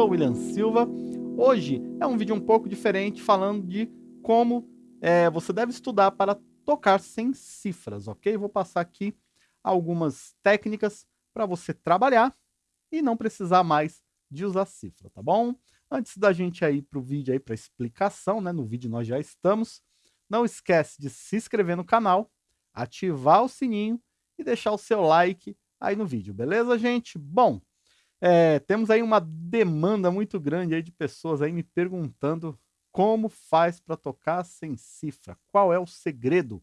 sou o William Silva. Hoje é um vídeo um pouco diferente falando de como é, você deve estudar para tocar sem cifras, ok? Vou passar aqui algumas técnicas para você trabalhar e não precisar mais de usar cifra, tá bom? Antes da gente ir para o vídeo aí para explicação, né? No vídeo nós já estamos. Não esquece de se inscrever no canal, ativar o sininho e deixar o seu like aí no vídeo, beleza, gente? Bom, é, temos aí uma demanda muito grande aí de pessoas aí me perguntando como faz para tocar sem cifra, qual é o segredo,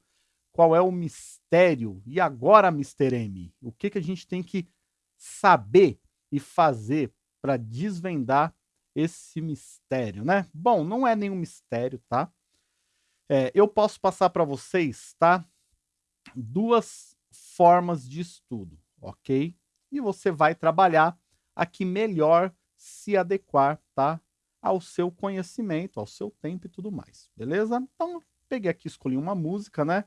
qual é o mistério, e agora, Mr. M, o que, que a gente tem que saber e fazer para desvendar esse mistério, né? Bom, não é nenhum mistério, tá? É, eu posso passar para vocês, tá? Duas formas de estudo, ok? E você vai trabalhar a que melhor se adequar, tá? Ao seu conhecimento, ao seu tempo e tudo mais, beleza? Então, peguei aqui, escolhi uma música, né?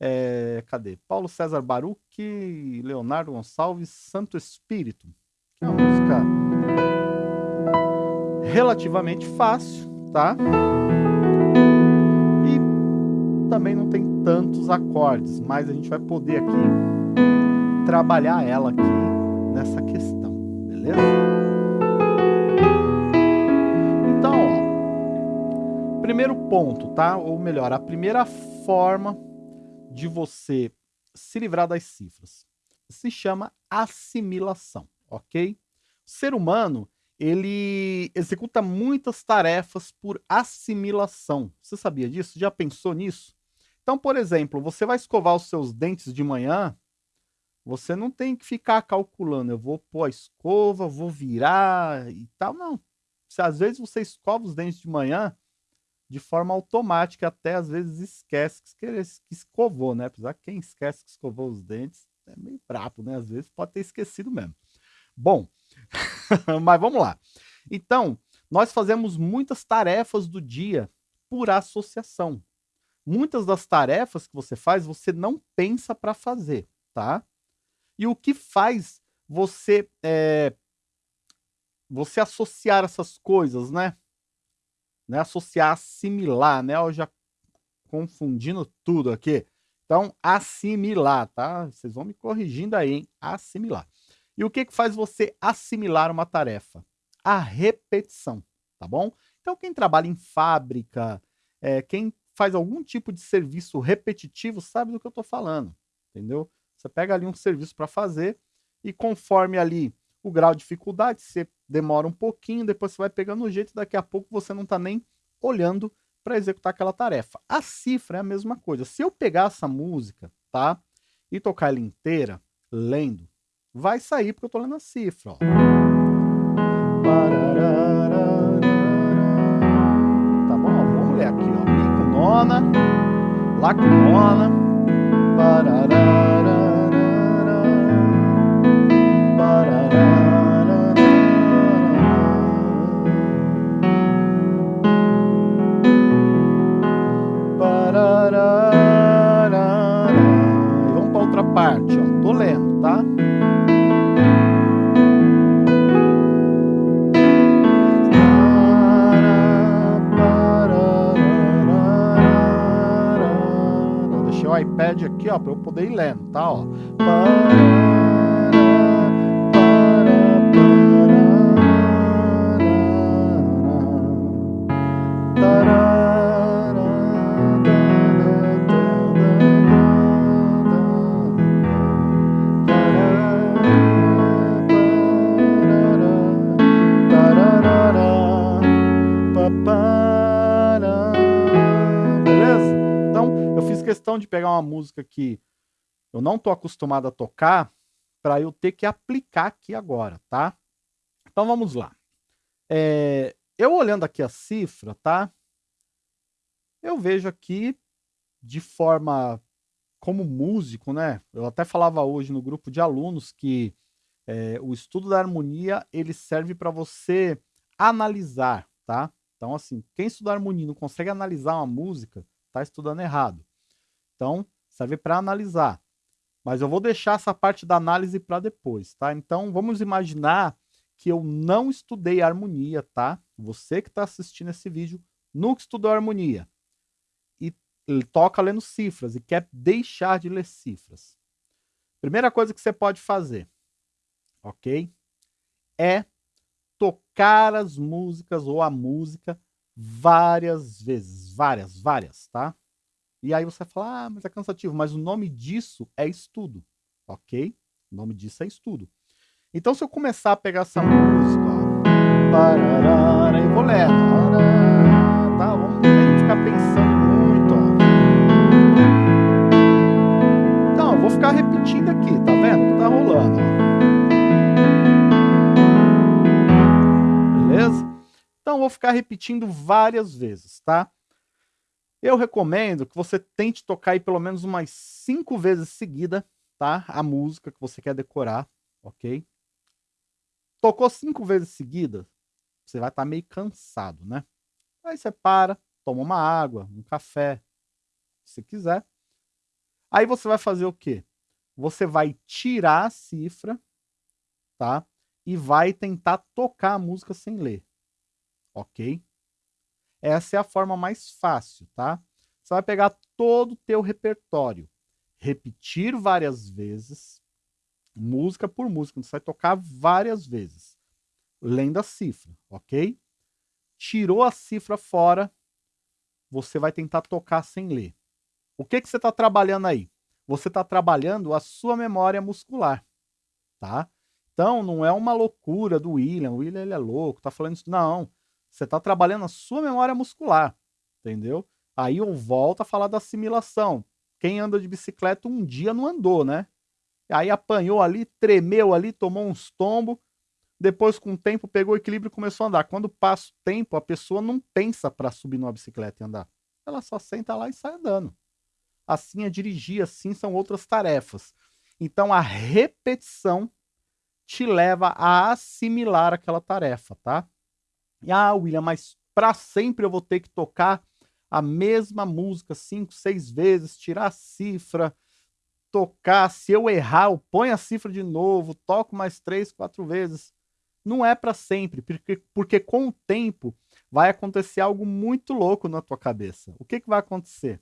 É, cadê? Paulo César Baruch, Leonardo Gonçalves, Santo Espírito. Que é uma música relativamente fácil, tá? E também não tem tantos acordes, mas a gente vai poder aqui trabalhar ela aqui nessa questão beleza? Então, primeiro ponto, tá? Ou melhor, a primeira forma de você se livrar das cifras se chama assimilação, ok? O ser humano, ele executa muitas tarefas por assimilação. Você sabia disso? Já pensou nisso? Então, por exemplo, você vai escovar os seus dentes de manhã, você não tem que ficar calculando, eu vou pôr a escova, vou virar e tal, não. Se às vezes você escova os dentes de manhã de forma automática, até às vezes esquece que escovou, né? Apesar que quem esquece que escovou os dentes é meio brabo, né? Às vezes pode ter esquecido mesmo. Bom, mas vamos lá. Então, nós fazemos muitas tarefas do dia por associação. Muitas das tarefas que você faz, você não pensa para fazer, tá? E o que faz você é, você associar essas coisas, né? né? Associar, assimilar, né? Eu já confundindo tudo aqui. Então, assimilar, tá? Vocês vão me corrigindo aí, hein? Assimilar. E o que, que faz você assimilar uma tarefa? A repetição, tá bom? Então, quem trabalha em fábrica, é, quem faz algum tipo de serviço repetitivo, sabe do que eu estou falando, entendeu? Você pega ali um serviço para fazer e conforme ali o grau de dificuldade, você demora um pouquinho, depois você vai pegando o jeito, daqui a pouco você não está nem olhando para executar aquela tarefa. A cifra é a mesma coisa. Se eu pegar essa música, tá? E tocar ela inteira, lendo, vai sair porque eu estou lendo a cifra, ó. Tá bom? Vamos ler aqui, ó. Mi com nona, Lá com nona, parte, ó. Tô lendo, tá? Deixei o iPad aqui, ó, para eu poder ir lendo, tá? Ó. música que eu não tô acostumado a tocar para eu ter que aplicar aqui agora, tá? Então vamos lá. É, eu olhando aqui a cifra, tá? Eu vejo aqui de forma como músico, né? Eu até falava hoje no grupo de alunos que é, o estudo da harmonia ele serve para você analisar, tá? Então, assim, quem estuda harmonia não consegue analisar uma música, tá estudando errado. Então, serve para analisar. Mas eu vou deixar essa parte da análise para depois, tá? Então, vamos imaginar que eu não estudei harmonia, tá? Você que está assistindo esse vídeo nunca estudou harmonia e toca lendo cifras e quer deixar de ler cifras. Primeira coisa que você pode fazer, ok? É tocar as músicas ou a música várias vezes, várias, várias, tá? E aí você fala, ah, mas é cansativo, mas o nome disso é estudo, ok? O nome disso é estudo. Então se eu começar a pegar essa música, ó, vou lendo, tá? Vamos ficar pensando muito, ó. Então, eu vou ficar repetindo aqui, tá vendo? Tá rolando, ó. Beleza? Então, eu vou ficar repetindo várias vezes, tá? Eu recomendo que você tente tocar aí pelo menos umas cinco vezes seguida, tá? A música que você quer decorar, ok? Tocou cinco vezes seguida, você vai estar tá meio cansado, né? Aí você para, toma uma água, um café, se quiser. Aí você vai fazer o quê? Você vai tirar a cifra, tá? E vai tentar tocar a música sem ler, ok? Essa é a forma mais fácil, tá? Você vai pegar todo o teu repertório, repetir várias vezes, música por música, você vai tocar várias vezes, lendo a cifra, ok? Tirou a cifra fora, você vai tentar tocar sem ler. O que, que você está trabalhando aí? Você está trabalhando a sua memória muscular, tá? Então, não é uma loucura do William, o William ele é louco, tá falando isso. Não, você está trabalhando a sua memória muscular, entendeu? Aí eu volto a falar da assimilação. Quem anda de bicicleta um dia não andou, né? Aí apanhou ali, tremeu ali, tomou uns tombos, depois com o tempo pegou o equilíbrio e começou a andar. Quando passa o tempo, a pessoa não pensa para subir numa bicicleta e andar. Ela só senta lá e sai andando. Assim é dirigir, assim são outras tarefas. Então a repetição te leva a assimilar aquela tarefa, tá? Ah, William, mas para sempre eu vou ter que tocar a mesma música cinco, seis vezes, tirar a cifra, tocar. Se eu errar, eu ponho a cifra de novo, toco mais três, quatro vezes. Não é para sempre, porque, porque com o tempo vai acontecer algo muito louco na tua cabeça. O que, que vai acontecer?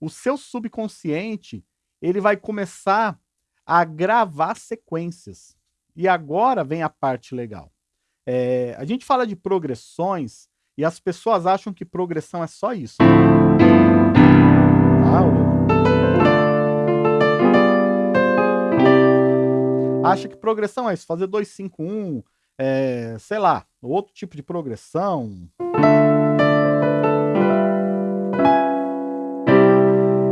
O seu subconsciente ele vai começar a gravar sequências. E agora vem a parte legal. É, a gente fala de progressões e as pessoas acham que progressão é só isso. Ah, Acha que progressão é isso, fazer 251, é, sei lá, outro tipo de progressão.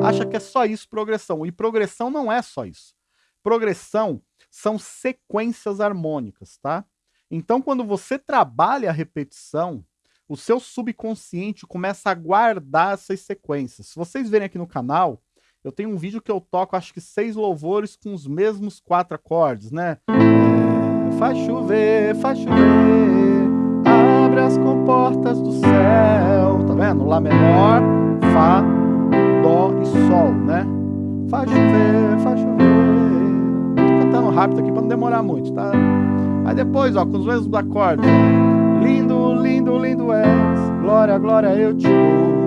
Acha que é só isso progressão. E progressão não é só isso. Progressão são sequências harmônicas, tá? Então, quando você trabalha a repetição, o seu subconsciente começa a guardar essas sequências. Se vocês verem aqui no canal, eu tenho um vídeo que eu toco, acho que seis louvores com os mesmos quatro acordes, né? É, faz chover, faz chover, abre as comportas do céu, tá vendo? Lá menor, Fá, Dó e Sol, né? Faz chover, faz chover. Tô cantando rápido aqui para não demorar muito, tá? Aí depois, ó, com os mesmos acordes. Lindo, lindo, lindo és. Glória, glória, eu te dou.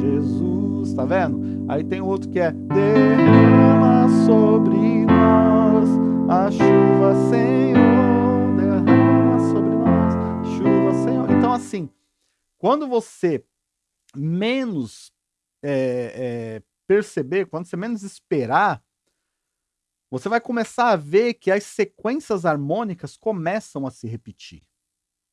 Jesus, Jesus, tá vendo? Aí tem outro que é Derrama sobre nós a chuva, Senhor. Derrama sobre nós chuva, Senhor. Então, assim, quando você menos é, é, perceber, quando você menos esperar, você vai começar a ver que as sequências harmônicas começam a se repetir.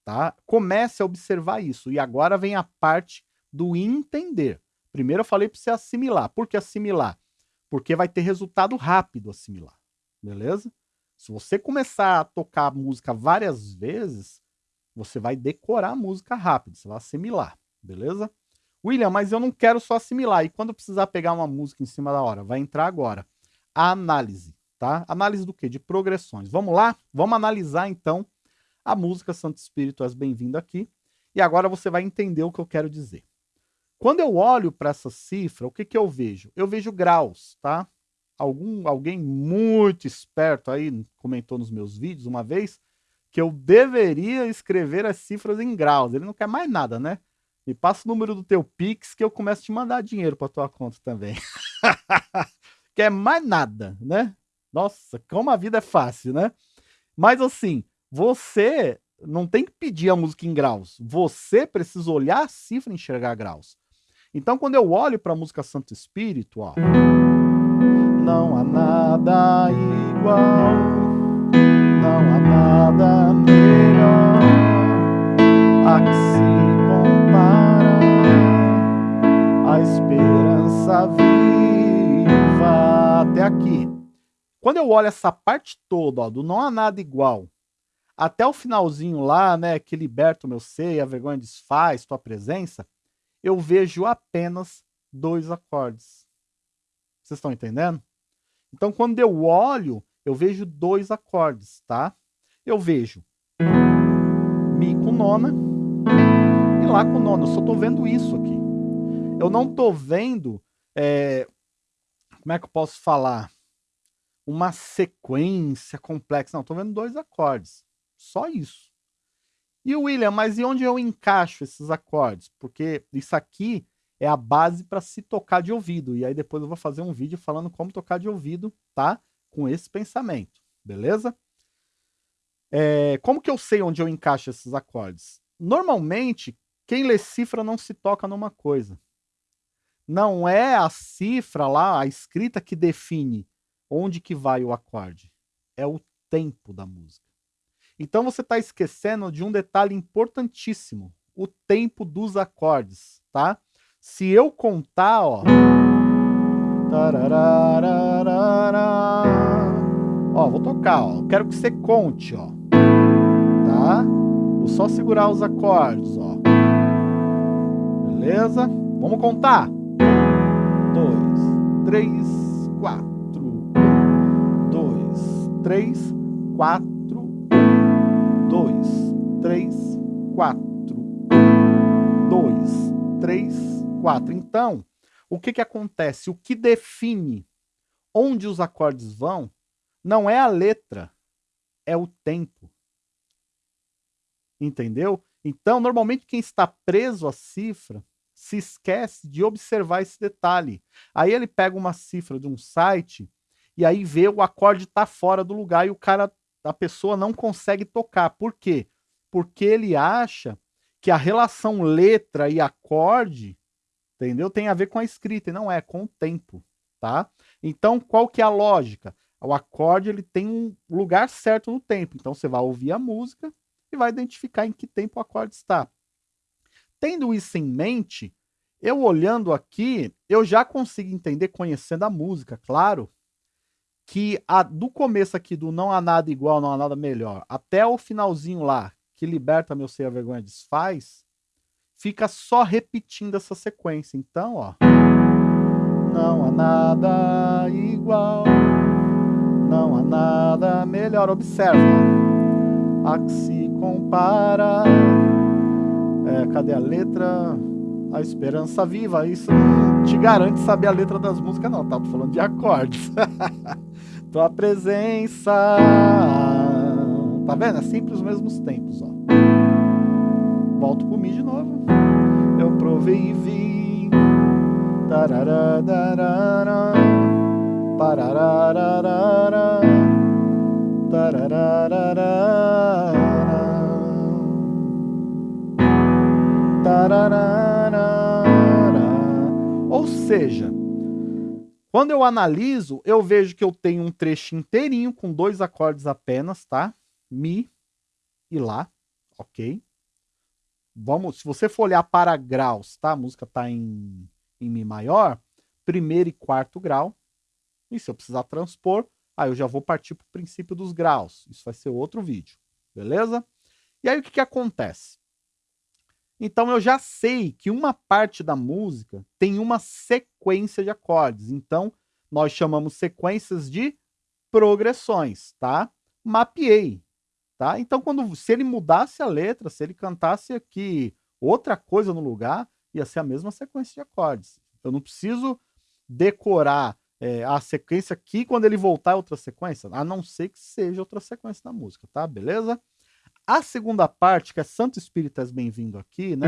Tá? Comece a observar isso. E agora vem a parte do entender. Primeiro eu falei para você assimilar. Por que assimilar? Porque vai ter resultado rápido assimilar. Beleza? Se você começar a tocar a música várias vezes, você vai decorar a música rápido, você vai assimilar, beleza? William, mas eu não quero só assimilar. E quando precisar pegar uma música em cima da hora? Vai entrar agora. A análise tá? Análise do quê? De progressões. Vamos lá? Vamos analisar então a música Santo Espírito És Bem-vindo aqui. E agora você vai entender o que eu quero dizer. Quando eu olho para essa cifra, o que, que eu vejo? Eu vejo graus, tá? algum, alguém muito esperto aí comentou nos meus vídeos uma vez que eu deveria escrever as cifras em graus. Ele não quer mais nada, né? Me passa o número do teu Pix que eu começo a te mandar dinheiro para tua conta também. quer mais nada, né? Nossa, como a vida é fácil, né? Mas assim, você não tem que pedir a música em graus. Você precisa olhar a cifra e enxergar graus. Então, quando eu olho para a música Santo Espírito, ó, não há nada igual, não há nada melhor a que se Quando eu olho essa parte toda, ó, do não há nada igual, até o finalzinho lá, né, que liberta o meu ser, a vergonha desfaz, tua presença, eu vejo apenas dois acordes. Vocês estão entendendo? Então, quando eu olho, eu vejo dois acordes, tá? Eu vejo Mi com nona e Lá com nona. Eu só tô vendo isso aqui. Eu não tô vendo, é, como é que eu posso falar? Uma sequência complexa. Não, tô vendo dois acordes. Só isso. E o William, mas e onde eu encaixo esses acordes? Porque isso aqui é a base para se tocar de ouvido. E aí depois eu vou fazer um vídeo falando como tocar de ouvido, tá? Com esse pensamento, beleza? É, como que eu sei onde eu encaixo esses acordes? Normalmente, quem lê cifra não se toca numa coisa. Não é a cifra lá, a escrita que define onde que vai o acorde. É o tempo da música. Então você está esquecendo de um detalhe importantíssimo, o tempo dos acordes, tá? Se eu contar, ó... Ó, vou tocar, ó. Quero que você conte, ó. Tá? Vou só segurar os acordes, ó. Beleza? Vamos contar. Dois, três, quatro. Um, dois, três, quatro dois, três, quatro. Dois, três, quatro. Então, o que, que acontece? O que define onde os acordes vão não é a letra, é o tempo. Entendeu? Então, normalmente quem está preso à cifra se esquece de observar esse detalhe. Aí ele pega uma cifra de um site e aí vê o acorde tá fora do lugar e o cara a pessoa não consegue tocar. Por quê? Porque ele acha que a relação letra e acorde, entendeu? Tem a ver com a escrita e não é, com o tempo, tá? Então, qual que é a lógica? O acorde ele tem um lugar certo no tempo. Então, você vai ouvir a música e vai identificar em que tempo o acorde está. Tendo isso em mente, eu olhando aqui, eu já consigo entender, conhecendo a música, claro, que a, do começo aqui do não há nada igual, não há nada melhor, até o finalzinho lá, que liberta meu ser a vergonha desfaz, fica só repetindo essa sequência. Então, ó. Não há nada igual, não há nada melhor. Observa. A que se compara. É, cadê a letra? A esperança viva. Isso não te garante saber a letra das músicas, não, tá? Tô falando de acordes. tua presença. Tá vendo? É sempre os mesmos tempos, ó. Volto pro Mi de novo. Eu provei e vi. Tarararara. Parararara. Tarararara. Tararara. Ou seja, quando eu analiso, eu vejo que eu tenho um trecho inteirinho com dois acordes apenas, tá? Mi e Lá, ok? Vamos, se você for olhar para graus, tá? A música tá em, em Mi maior, primeiro e quarto grau. E se eu precisar transpor, aí eu já vou partir para o princípio dos graus. Isso vai ser outro vídeo, beleza? E aí o que, que acontece? Então eu já sei que uma parte da música tem uma sequência de acordes. Então nós chamamos sequências de progressões, tá? Mapeei, tá? Então quando se ele mudasse a letra, se ele cantasse aqui outra coisa no lugar, ia ser a mesma sequência de acordes. Eu não preciso decorar é, a sequência aqui, quando ele voltar é outra sequência, a não ser que seja outra sequência da música, tá? Beleza? A segunda parte, que é Santo Espírito és bem-vindo aqui, né?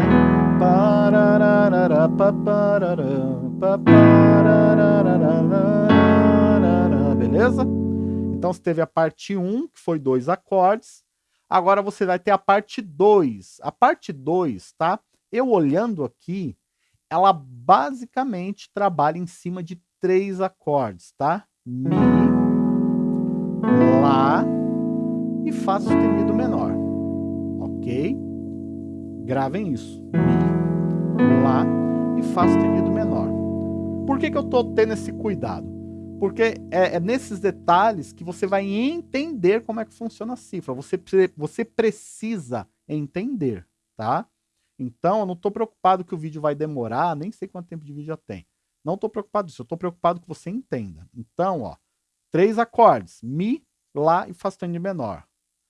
Beleza? Então você teve a parte 1, que foi dois acordes. Agora você vai ter a parte 2. A parte 2, tá? Eu olhando aqui, ela basicamente trabalha em cima de três acordes, tá? Mi, Lá e Fá sustenido menor? Gravem isso. Mi, Lá e Fá sustenido menor. Por que, que eu estou tendo esse cuidado? Porque é, é, nesses detalhes que você vai entender como é que funciona a cifra. Você, você precisa entender, tá? Então, eu não estou preocupado que o vídeo vai demorar, nem sei quanto tempo de vídeo já tem. Não estou preocupado disso, eu estou preocupado que você entenda. Então, ó, três acordes, Mi, Lá e Fá sustenido menor.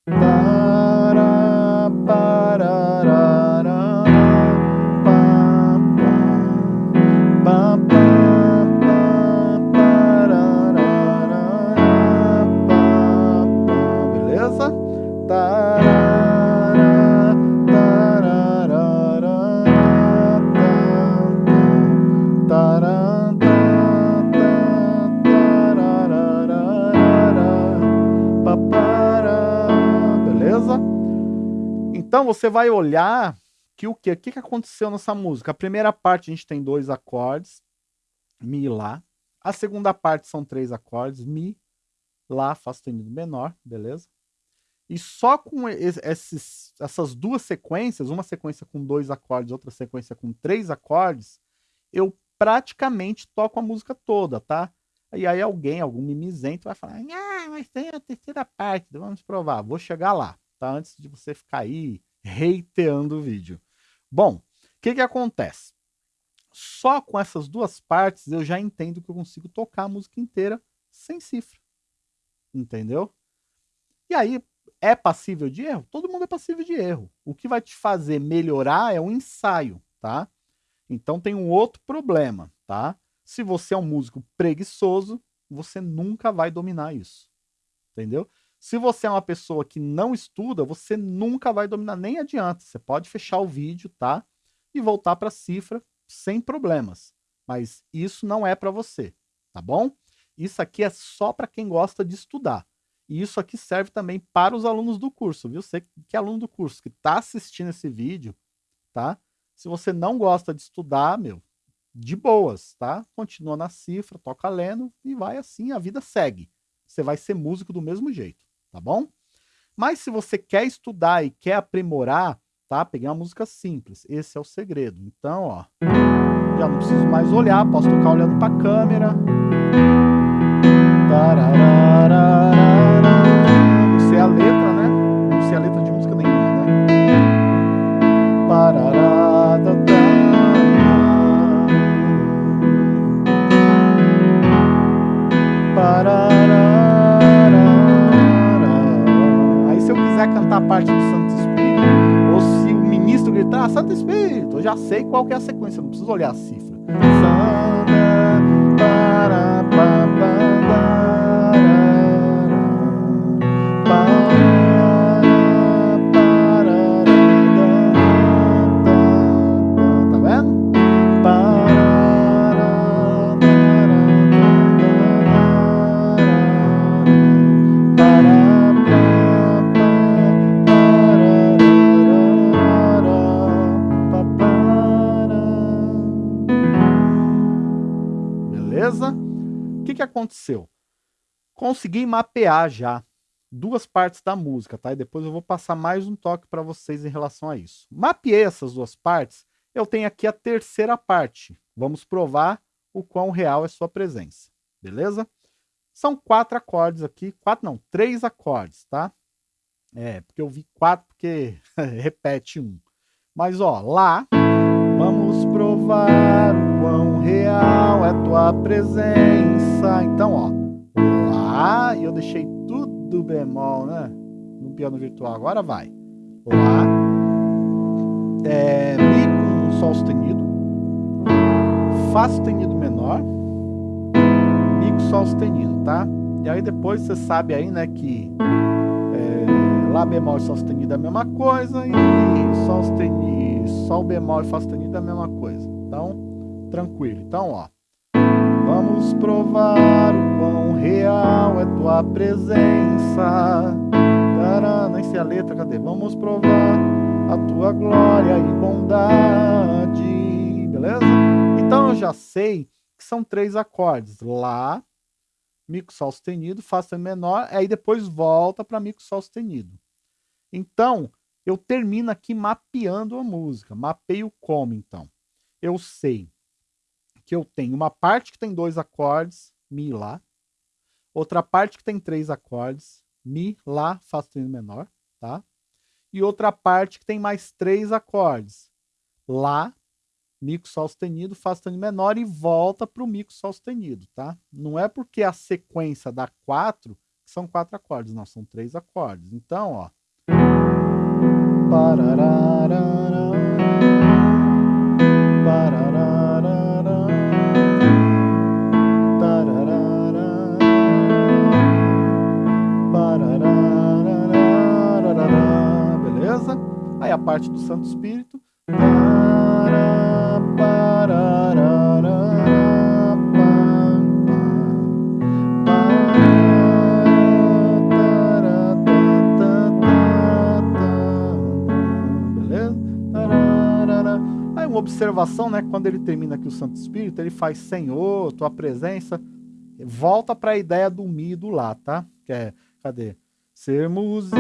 Tará, parará, Então você vai olhar que o que? O que, que aconteceu nessa música? A primeira parte a gente tem dois acordes, Mi e Lá. A segunda parte são três acordes, Mi, Lá, Fá sustenido menor, beleza? E só com esses, essas duas sequências, uma sequência com dois acordes, outra sequência com três acordes, eu praticamente toco a música toda, tá? E aí alguém, algum mimizento vai falar, ah, mas tem a terceira parte, vamos provar, vou chegar lá tá? Antes de você ficar aí reiteando o vídeo. Bom, o que que acontece? Só com essas duas partes eu já entendo que eu consigo tocar a música inteira sem cifra. Entendeu? E aí, é passível de erro? Todo mundo é passível de erro. O que vai te fazer melhorar é o ensaio, tá? Então tem um outro problema, tá? Se você é um músico preguiçoso, você nunca vai dominar isso. Entendeu? Se você é uma pessoa que não estuda, você nunca vai dominar, nem adianta. Você pode fechar o vídeo, tá? E voltar para a cifra sem problemas. Mas isso não é para você, tá bom? Isso aqui é só para quem gosta de estudar. E isso aqui serve também para os alunos do curso, viu? Você que é aluno do curso, que está assistindo esse vídeo, tá? Se você não gosta de estudar, meu, de boas, tá? Continua na cifra, toca lendo e vai assim, a vida segue. Você vai ser músico do mesmo jeito tá bom? Mas se você quer estudar e quer aprimorar, tá? Peguei uma música simples, esse é o segredo. Então, ó, já não preciso mais olhar, posso tocar olhando para a câmera. Não quiser cantar a parte do Santo Espírito, ou se o ministro gritar Santo Espírito, eu já sei qual é a sequência, não preciso olhar a cifra. Santa, aconteceu? Consegui mapear já duas partes da música, tá? E depois eu vou passar mais um toque para vocês em relação a isso. Mapeei essas duas partes, eu tenho aqui a terceira parte. Vamos provar o quão real é sua presença, beleza? São quatro acordes aqui, quatro não, três acordes, tá? É, porque eu vi quatro porque repete um. Mas ó, lá, vamos provar o real é tua presença. Então, ó, Lá, e eu deixei tudo bemol, né? No piano virtual, agora vai. Lá, é, Mi com Sol sustenido, Fá sustenido menor, Mi com Sol sustenido, tá? E aí depois você sabe aí, né, que é, Lá bemol e Sol sustenido é a mesma coisa e Sol sustenido, Sol bemol e Fá sustenido é a mesma coisa. Então, tranquilo. Então, ó. Vamos provar o quão real é tua presença. Tará, nem a letra, cadê? Vamos provar a tua glória e bondade. Beleza? Então eu já sei que são três acordes. Lá, mico sol sustenido, fá sustenido menor, aí depois volta para mico sol sustenido. Então, eu termino aqui mapeando a música. Mapeio como, então? Eu sei que eu tenho uma parte que tem dois acordes, Mi, Lá. Outra parte que tem três acordes, Mi, Lá, Fá sustenido menor, tá? E outra parte que tem mais três acordes, Lá, mico sol sustenido, fá sustenido menor e volta para o mico sol sustenido, tá? Não é porque a sequência dá quatro que são quatro acordes, não, são três acordes. Então, ó. Parte do Santo Espírito. uma observação, né? Quando ele termina aqui o Santo Espírito, ele faz Senhor, tua presença. Volta para a ideia do Mi do lá, tá? Que é, cadê? Sermos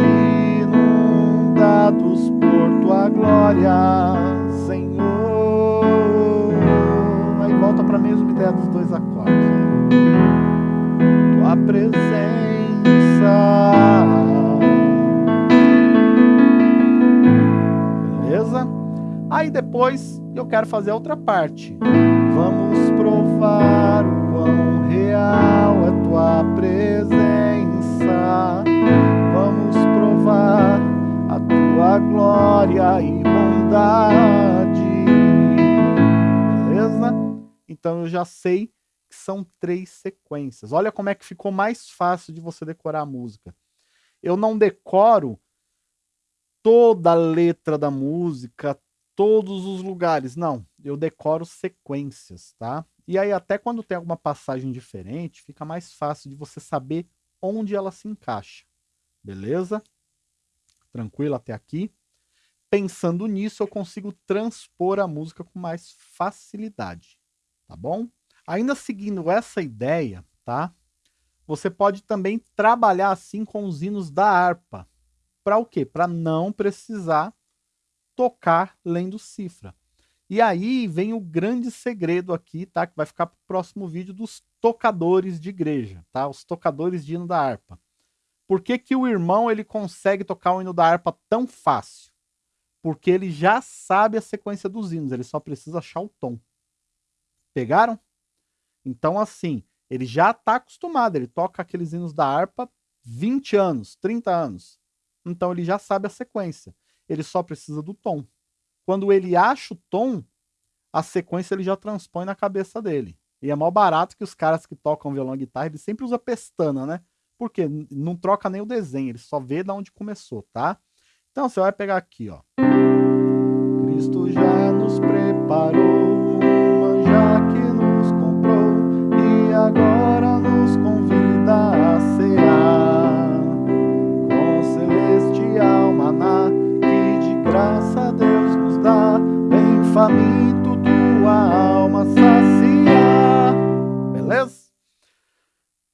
inundados por tua glória, Senhor. Aí volta para a mesma ideia dos dois acordes. Tua presença. Beleza? Aí depois eu quero fazer a outra parte. Vamos provar o quão real é tua presença. Tua glória e bondade. Beleza? Então eu já sei que são três sequências. Olha como é que ficou mais fácil de você decorar a música. Eu não decoro toda a letra da música, todos os lugares. Não, eu decoro sequências, tá? E aí até quando tem alguma passagem diferente, fica mais fácil de você saber onde ela se encaixa. Beleza? Tranquilo até aqui? Pensando nisso, eu consigo transpor a música com mais facilidade, tá bom? Ainda seguindo essa ideia, tá? Você pode também trabalhar assim com os hinos da harpa. Para o quê? Para não precisar tocar lendo cifra. E aí vem o grande segredo aqui, tá? Que vai ficar para o próximo vídeo dos tocadores de igreja, tá? Os tocadores de hino da harpa. Por que, que o irmão ele consegue tocar o hino da harpa tão fácil? Porque ele já sabe a sequência dos hinos, ele só precisa achar o tom. Pegaram? Então, assim, ele já está acostumado, ele toca aqueles hinos da harpa 20 anos, 30 anos. Então ele já sabe a sequência ele só precisa do tom. Quando ele acha o tom, a sequência ele já transpõe na cabeça dele. E é mal barato que os caras que tocam violão e guitarra, ele sempre usa pestana, né? Porque não troca nem o desenho, ele só vê de onde começou, tá? Então você vai pegar aqui, ó.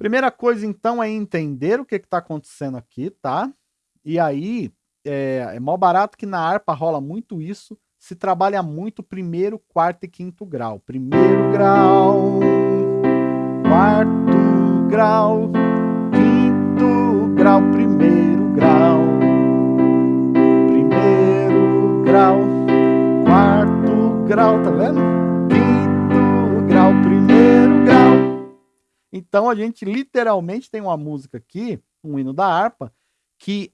Primeira coisa, então, é entender o que está acontecendo aqui, tá? E aí, é, é mal barato que na harpa rola muito isso, se trabalha muito primeiro, quarto e quinto grau. Primeiro grau, quarto grau, quinto grau, primeiro grau grau, quarto grau, tá vendo? Então a gente literalmente tem uma música aqui, um hino da harpa, que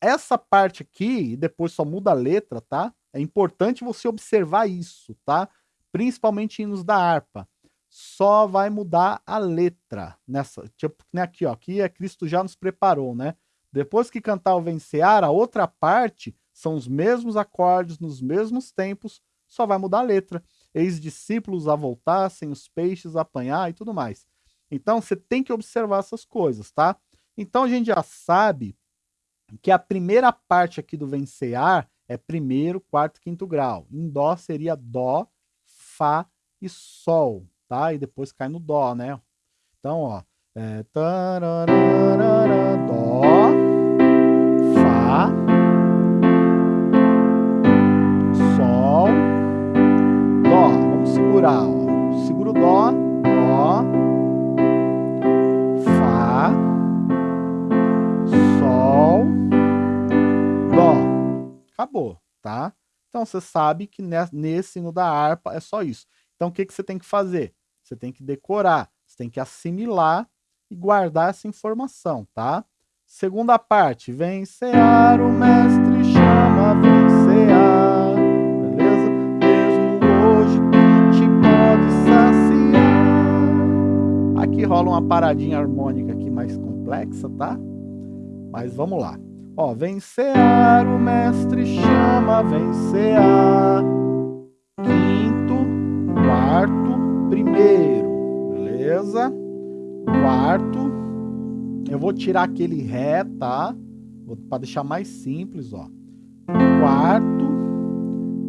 essa parte aqui, e depois só muda a letra, tá? É importante você observar isso, tá? Principalmente hinos da harpa. só vai mudar a letra. Nessa, tipo, né, aqui, ó, aqui é Cristo já nos preparou, né? Depois que cantar o vencear, a outra parte são os mesmos acordes nos mesmos tempos, só vai mudar a letra. Eis discípulos a voltar, sem os peixes a apanhar e tudo mais. Então você tem que observar essas coisas, tá? Então a gente já sabe que a primeira parte aqui do vencear é primeiro, quarto, quinto grau. Em dó seria dó, fá e sol, tá? E depois cai no dó, né? Então, ó, é dó, fá, sol, dó. Vamos segurar, ó. Segura o dó, Acabou, tá? Então você sabe que nesse no da harpa é só isso. Então o que, que você tem que fazer? Você tem que decorar, você tem que assimilar e guardar essa informação, tá? Segunda parte, vencear, o mestre chama vencear, beleza? Mesmo hoje tu te pode saciar. Aqui rola uma paradinha harmônica aqui mais complexa, tá? Mas vamos lá. Ó, vencear, o mestre chama vencear. Quinto, quarto, primeiro, beleza? quarto. Eu vou tirar aquele ré, tá? Para deixar mais simples, ó. Quarto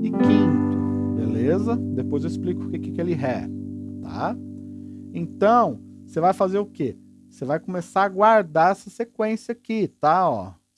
e quinto, beleza? Depois eu explico o que é aquele ré, tá? Então, você vai fazer o quê? Você vai começar a guardar essa sequência aqui, tá? Ó,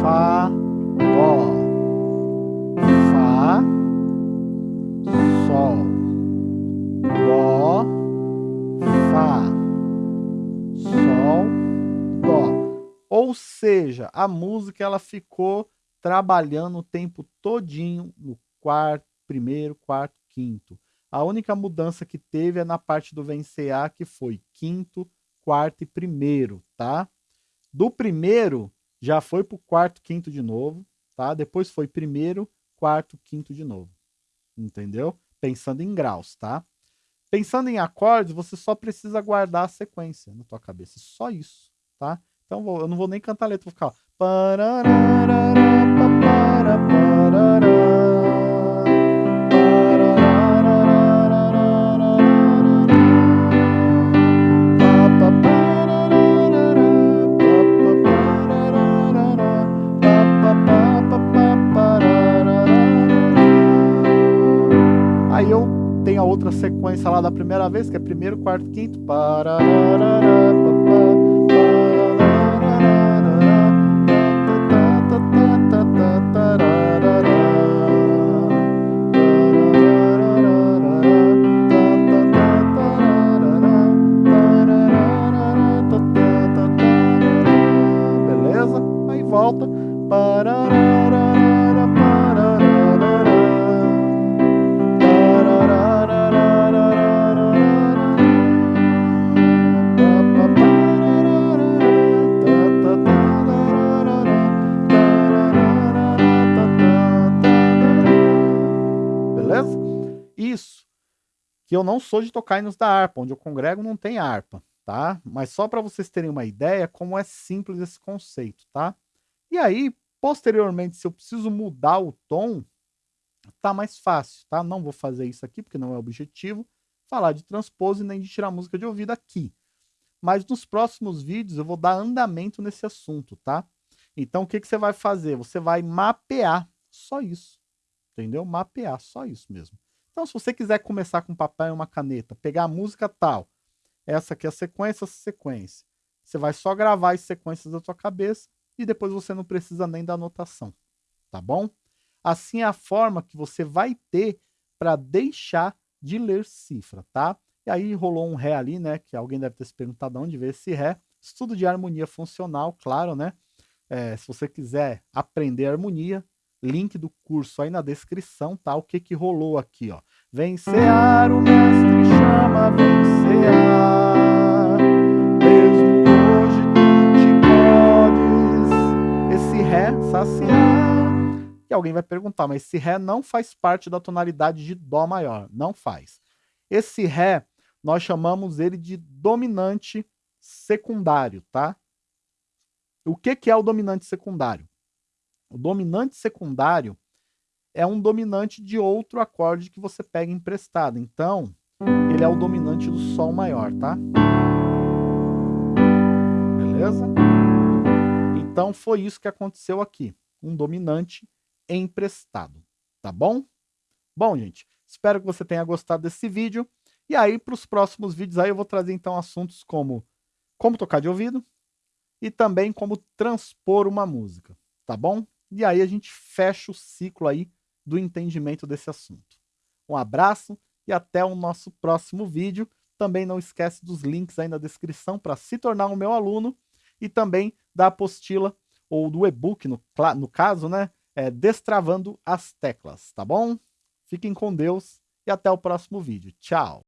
Fá, Dó. Fá, Sol, Dó, Fá, Sol, Dó. Ou seja, a música ela ficou trabalhando o tempo todinho no quarto, primeiro, quarto, quinto. A única mudança que teve é na parte do vencear, que foi quinto, quarto e primeiro, tá? Do primeiro, já foi pro quarto, quinto de novo, tá? Depois foi primeiro, quarto, quinto de novo. Entendeu? Pensando em graus, tá? Pensando em acordes, você só precisa guardar a sequência na tua cabeça. Só isso, tá? Então eu não vou nem cantar a letra, vou ficar... outra sequência lá da primeira vez, que é primeiro, quarto, quinto. Beleza? Eu não sou de tocar hinos da harpa, onde eu congrego não tem harpa, tá? Mas só para vocês terem uma ideia como é simples esse conceito, tá? E aí, posteriormente, se eu preciso mudar o tom, tá mais fácil, tá? Não vou fazer isso aqui, porque não é objetivo, falar de transpose nem de tirar música de ouvido aqui. Mas nos próximos vídeos eu vou dar andamento nesse assunto, tá? Então o que, que você vai fazer? Você vai mapear, só isso, entendeu? Mapear, só isso mesmo. Então, se você quiser começar com papel e uma caneta, pegar a música tal, essa aqui é a sequência, essa sequência. Você vai só gravar as sequências da sua cabeça e depois você não precisa nem da anotação, tá bom? Assim é a forma que você vai ter para deixar de ler cifra, tá? E aí rolou um Ré ali, né? Que alguém deve ter se perguntado onde veio esse Ré. Estudo de harmonia funcional, claro, né? É, se você quiser aprender harmonia, link do curso aí na descrição, tá? O que que rolou aqui, ó. Vencear o mestre chama vencear, mesmo hoje tu te podes, esse Ré saciar. E alguém vai perguntar, mas esse Ré não faz parte da tonalidade de Dó maior, não faz. Esse Ré, nós chamamos ele de dominante secundário, tá? O que, que é o dominante secundário? O dominante secundário é um dominante de outro acorde que você pega emprestado. Então, ele é o dominante do Sol maior, tá? Beleza? Então, foi isso que aconteceu aqui. Um dominante emprestado, tá bom? Bom, gente, espero que você tenha gostado desse vídeo. E aí, para os próximos vídeos, aí eu vou trazer, então, assuntos como como tocar de ouvido e também como transpor uma música, tá bom? E aí a gente fecha o ciclo aí do entendimento desse assunto. Um abraço e até o nosso próximo vídeo. Também não esquece dos links aí na descrição para se tornar um meu aluno e também da apostila ou do e-book, no, no caso, né? É, Destravando as Teclas, tá bom? Fiquem com Deus e até o próximo vídeo. Tchau!